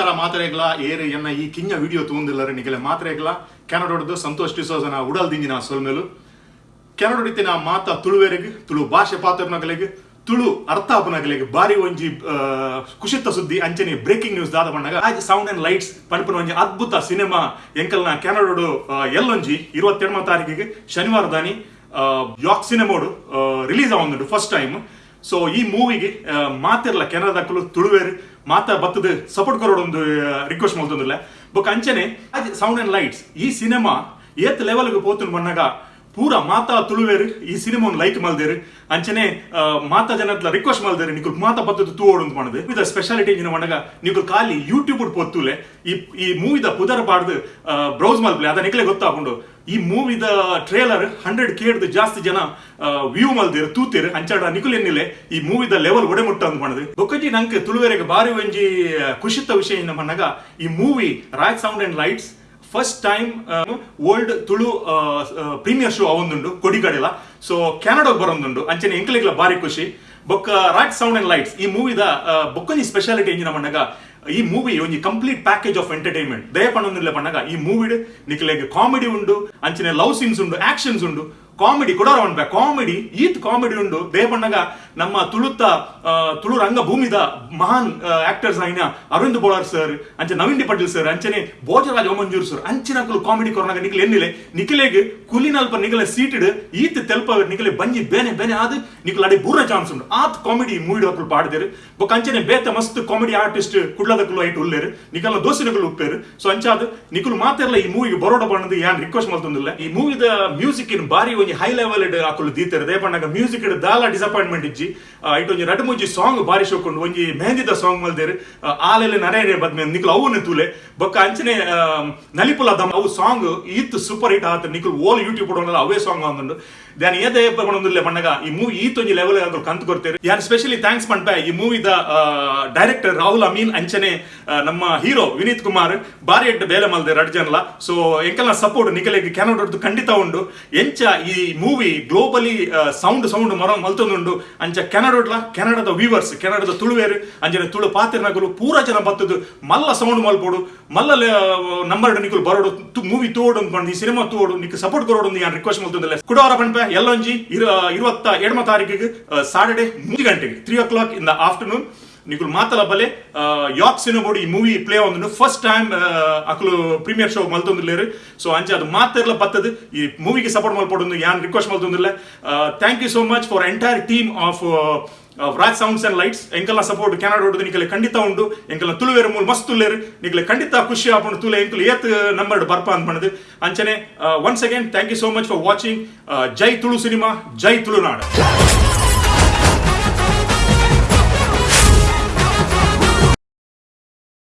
ನಮಸ್ಕಾರ ಮಾತ್ರೆಗಳ ಏರು ಎನ್ನ ಈ ಕಿಂಜ ವಿಡಿಯೋ ತಗೊಂಡಿಲ್ಲರೆ ನಿಗಲೆ ಮಾತ್ರೆಗಳ ಕೆನಡೊಡ್ದು ಸಂತೋಷ್ ಡಿಸೋಸನ ಉಡಲ್ದಿಂಜಿನ ಸೊಲ್ಮೇಲು ಕೆನಡೊಡಿತಿನ ಮಾತ ತುಳುವೆರೆಗೆ, ತುಳು ಭಾಷೆ ಪಾತ್ರನಗಲಿಗೆ, ತುಳು ಅರ್ಥ ಆಪನಗಲಿಗೆ ಬಾರಿ ಒಂಜಿ ಕುಶಿತ ಸುದ್ದಿ, ಅಂಚನೆ ಬ್ರೇಕಿಂಗ್ ನ್ಯೂಸ್ ದಾದ ಪಂಡಗ ಆಜ್ ಸೌಂಡ್ ಅಂಡ್ ಲೈಟ್ಸ್ ಪನ್ಪನ ಒಂಜಿ ಅದ್ಭುತ ಸಿನಿಮಾ ಎಂಕಲ್ನ ಕೆನಡೋಡು ಎಲ್ಲೊಂಜಿ ಇರುವತ್ತೆರಡನೇ ತಾರೀಕಿಗೆ ಶನಿವಾರ ದಾನಿ ಯಾಕ್ ಸಿನಿಮಾಡು ರಿಲೀಸ್ ಆವೊಂದುಂಡು ಫಸ್ಟ್ ಟೈಮ್. ಸೊ ಈ ಮೂವಿಗೆ ಮಾತಿರಲ್ಲ ಕೆನಡಾಕ್ಕಲು ತುಳುವೇರು ಮಾತ ಬತ್ತದ ಸಪೋರ್ಟ್ ಕೊರೋಡು ಒಂದು ರಿಕ್ವೆಸ್ಟ್ ಮಾಡ್ತಂದ್ರಲ್ಲ. ಬೊಕ್ಕ ಅಂಚನೆ ಸೌಂಡ್ ಅಂಡ್ ಲೈಟ್ಸ್ ಈ ಸಿನಿಮಾ ಏತ್ ಲೆವೆಲ್ಗೆ ಪೋತುಂಡು ಬಂದಾಗ ಪೂರ ಮಾತಾ ತುಳುವೇರು, ಈ ಸಿನಿಮಾವನ್ನು ಲೈಕ್ ಮಲ್ದೇರು ಅಂಚನೆ ಮಾತ ಜನತ್ಲ ರಿಕ್ವೆಸ್ಟ್ ಮಲ್ದೇರು ನಿಕುಲ್ ಮಾತಾ ಬತ್ತದ ತೂ ಓಡು ಮಾಡಿದೆ. ಇದ ಸ್ಪೆಷಾಲಿಟಿ ಏನು ಮನಗ ನಿಕುಲ್ ಖಾಲಿ ಯೂಟ್ಯೂಬ್ ಪೊತ್ತುಲೆ ಈ ಈ ಮೂವಿದ ಪುದರ್ ಪಾಡ್ದು ಬ್ರೌಸ್ ಮಲ್ಪ್ಲೆ ಅದ ನಿಕ್ಲೆ ಗೊತ್ತಾಕೊಂಡು ಈ ಮೂವಿದ ಟ್ರೇಲರ್ ಹಂಡ್ರೆಡ್ ಕೇಡ್ದು ಜಾಸ್ತಿ ಜನ ವ್ಯೂ ಮಲ್ದಿರು ತೂತಿರು. ಅಂಚಾಡ ನಿಕುಲ್ ಎನ್ನಿಲೆ ಈ ಮೂವಿದ ಲೆವೆಲ್ ಒಡೆಮುಟ್ಟ ಅಂತ ಮಾಡದು. ಬೊಕ್ಕಜಿ ನಂಗೆ ತುಳುವೆರೆಗೆ ಬಾರಿ ಒಂಜಿ ಖುಷಿತ ವಿಷಯ ಏನು ಮನಗ ಈ movie Rai sound and lights first time world Tulu premier show ಅವೊಂದುಂಡು ಕೊಡಿಗಡೆಲ. ಸೊ ಕೆನಡಾಗ್ ಬರೋಂದುಂಡು ಅಂಚನೆ ಎಂಕ್ಲಿಗ್ಲ ಬಾರಿ ಖುಷಿ. ಬೊಕ್ಕ ರಾಟ್ ಸೌಂಡ್ ಅಂಡ್ ಲೈಟ್ಸ್ ಈ ಮೂವಿದ ಬೊಕ್ಕೊಂಜಿ ಸ್ಪೆಷಾಲಿಟಿ ಎಂಜಿನ ಮಣ್ಣಗ, ಈ ಮೂವಿ ಒಂಜಿ ಕಂಪ್ಲೀಟ್ ಪ್ಯಾಕೇಜ್ ಆಫ್ ಎಂಟರ್ಟೈನ್ಮೆಂಟ್ ದಯ ಪಣ್ಣೊಂದಿಲ್ಲ ಪಣ್ಣಗ ಈ ಮೂವಿಡ್ ನಿಕ್ಲೆಗ್ ಕಾಮಿಡಿ ಉಂಡು, ಅಂಚನೆ ಲವ್ ಸೀನ್ಸ್ ಉಂಡು ಆಕ್ಷನ್ಸ್ ಉಂಡು. ಕಾಮಿಡಿ ಕೂಡ ಉಂಟು ಕಾಮಿಡಿ, ಈತ್ ಕಾಮಿಡಿ ಉಂಡು. ದೇ ಪಣ್ಣಗ ನಮ್ಮ ತುಳುತ್ತ ತುಳು ರಂಗಭೂಮಿದ ಮಹಾನ್ ಆಕ್ಟರ್ಸ್ ಆಯ್ನ ಅರವಿಂದ್ ಬೋಳಾರ್ ಸರ್ ಅಂಚೆ ನವೀನ್ ಪಟೇಲ್ ಸರ್ ಅಂಚನೆ ಭೋಜರಾಜ್ ಓಮಂಜೂರ್ ಸರ್ ಅಂಚಿನ ಕಾಮಿಡಿ ಕೊರೋನಾಗ ನಿಖಿಲ್ ಎನ್ನಿಲೆ. ನಿಖಿಲೆಗೆ ಕುಲಿನಲ್ಪ ನಿಖಲೆ ಸೀಟೆಡ್ ಈತ್ ತೆಲ್ಪ ನಿಖಲೆ ಬಂಜಿ ಬೇನೆ ಬೇನೆ ಆದ್ ನಿಖಲ್ ಅಡಿ ಬೂರ ಚಾನ್ಸ್ ಉಂಡು ಆತ್ ಕಾಮಿಡಿ ಮೂವಿ ಹಾಕಲು ಪಾಡ್ದೇರು. ಬೊಕ್ಕ ಅಂಚನೆ ಬೇತ ಮಸ್ತ್ ಕಾಮಿಡಿ ಆರ್ಟಿಸ್ಟ್ ಕುಡ್ಲದಕ್ಕಲು ಐಟ್ ಉಲ್ಲೇರು. ನಿಖಲ್ನ ದೋಸಿನಗಳು ಉಪ್ಪೇರು. ಸೊ ಅಂಚಾದ ನಿಖಲ್ ಮಾತಿರಲ್ಲ ಈ ಮೂವಿಗೆ ಬರೋಡ ಬಣ್ಣದ ಯಾನ್ ರಿಕ್ವೆಸ್ಟ್ ಮಾಡ್ತಂದಿಲ್ಲ. ಈ ಮೂವಿದ ಮ್ಯೂಸಿಕ್ ಇನ್ ಬಾರಿ ಒಂಜಿ ಹೈ ಲೆವೆಲ್ ಡ್ ಆಕುಲು ದೀತೆರ್ ದೇ ಬಣ್ಣಗ ಮ್ಯೂಸಿಕ್ ಡ್ ದಾಲ ಡಿಸಪಾಯಿಂಟ್ಮೆಂಟ್ ಇಜ್ಜಿ. ಇಟ್ ಒಂಜಿ ರಡ್ ಮುಂಜಿ ಸಾಂಗ್ ಬಾರಿ ಶೋಕೊಂಡು ಒಂಜಿ ಮೆಹಂದಿದ ಸಾಂಗ್ ಮಲ್ದೇರು ಆಲೆಲೆ ನರೇರೆ ಬದ್ಮೆ ನಿಖಲ್ ಅವು ತೂಲೆ. ಬೊಕ್ಕ ಅಂಚನೆ ನಲಿಪುಲ ದಮ್ ಅವು ಸಾಂಗ್ ಈತ್ ಸೂಪರ್ ಹಿಟ್ ಆತ. ನಿಖಲ್ ಓಲ್ ಯೂಟ್ಯೂಬ್ ಕೊಡೋಲ್ಲ ಅವೇ ಸಾಂಗ್ ಅಂದುಂಡು. ದಾನ್ ಏದೇ ಪಡೊಂದಿಲ್ಲ ಬಣ್ಣಗ ಈ ಮೂವಿ ಈತ್ ಒಂಜಿ ಲೆವೆಲ್ ಅಂದ್ರೆ ಕಂತು ಕೊಡ್ತೇವೆ ಯಾರು ಸ್ಪೆಷಲಿ ಥ್ಯಾಂಕ್ಸ್ ಪಂಪ ಈ ಮೂವಿದ ಡೈರೆಕ್ಟರ್ ರಾಹುಲ್ ಅಮೀನ್ ಅಂಚನೆ ನಮ್ಮ ಹೀರೋ ವಿನೀತ್ ಕುಮಾರ್ ಬಾರಿ ಎಡ್ಡ ಬೇಲೆ ಮಲ್ದೆ ರಡ್ ಜನಲ ಸೊ ಎಂಕಲ್ಲ ಸಪೋರ್ಟ್ ನಿಖಲೆಗೆ ಕೆನಡದ್ದು ಖಂಡಿತ ಉಂಡು. ಎಂಚ ಈ ಮೂವಿ ಗ್ಲೋಬಲಿ ಸೌಂಡ್ ಸೌಂಡ್ ಮರ ಮಲ್ತೊಂದುಂಡು ಅಂಚ ಕೆನಡೋಡ್ಲ ಕೆನಡದ ವೀವರ್ಸ್ ಕೆನಡದ ತುಳುವೇರು, ಅಂಜನೆ ತುಳು ಪಾತ್ರನಗಲು ಪೂರ ಜನ ಬತ್ತದು. ಮಲ್ಲ ಸೌಂಡ್ ಮಲ್ಪೋಡು. ಮಲ್ಲ ನಂಬರ್ ನಿಕುಲು ಬರೋಡು. ಮೂವಿ ತೋಡು ಈ ಸಿನಿಮಾ ತೋಡು. ನಿಕ್ ಸಪೋರ್ಟ್ ಕೊರೋಡು ಯಾನ್ ರಿಕ್ವೆಸ್ಟ್ ಮಾಡ್ತಂದಿಲ್ಲ ಕುಡವರ ಪಣಪ ಎಲ್ಲೊಂಜಿ ಇರ, ಇರುವತ್ತ ಎರಡಮ ತಾರೀಕಿಗೆ ಸಾಟರ್ಡೆ ಮೂರು ಗಂಟೆಗೆ three o'clock in the afternoon ನಿಕುಲು ಮಾತಲ ಬಲೆ ಯಾಕ್ ಸಿನಿಮಾಡು ಈ ಮೂವಿ ಪ್ಲೇ ಒಂದು ಫಸ್ಟ್ ಟೈಮ್ ಅಕಲು ಪ್ರೀಮಿಯರ್ ಶೋ ಮಲ್ತೊಂದಿಲ್ಲೇರು ಸೊ ಅಂಚೆ ಅದು ಮಾತಿರ್ಲ ಬತ್ತದು. ಈ ಮೂವಿಗೆ ಸಪೋರ್ಟ್ ಮಲ್ಪಡೊಂದು ಯಾನ್ request ಮಲ್ತೊಂದಿಲ್ಲ thank you so much for entire team of Raj sounds and lights ಎಂಕಲ್ನ support Canada ಹೊಡೆದು ನಿಕಲೆ ಖಂಡಿತ ಉಂಡು ಎಂಕಲ್ನ ತುಳುವೇರು ಮೂಲ ಮಸ್ತ್ ಉಲ್ಲೆರ್ ನಿಕಲೆ ಖಂಡಿತ ಖುಷಿ ಆಪುಂಡು ತುಲೆ ಎಂಕಲ್ ಏತ್ ನಂಬರ್ ಬರ್ಪ ಅಂತ ಬಂದದು ಅಂಚನೆ once again thank you so much for watching Jai Tulu cinema, ಜೈ ತುಳುನಾಡು.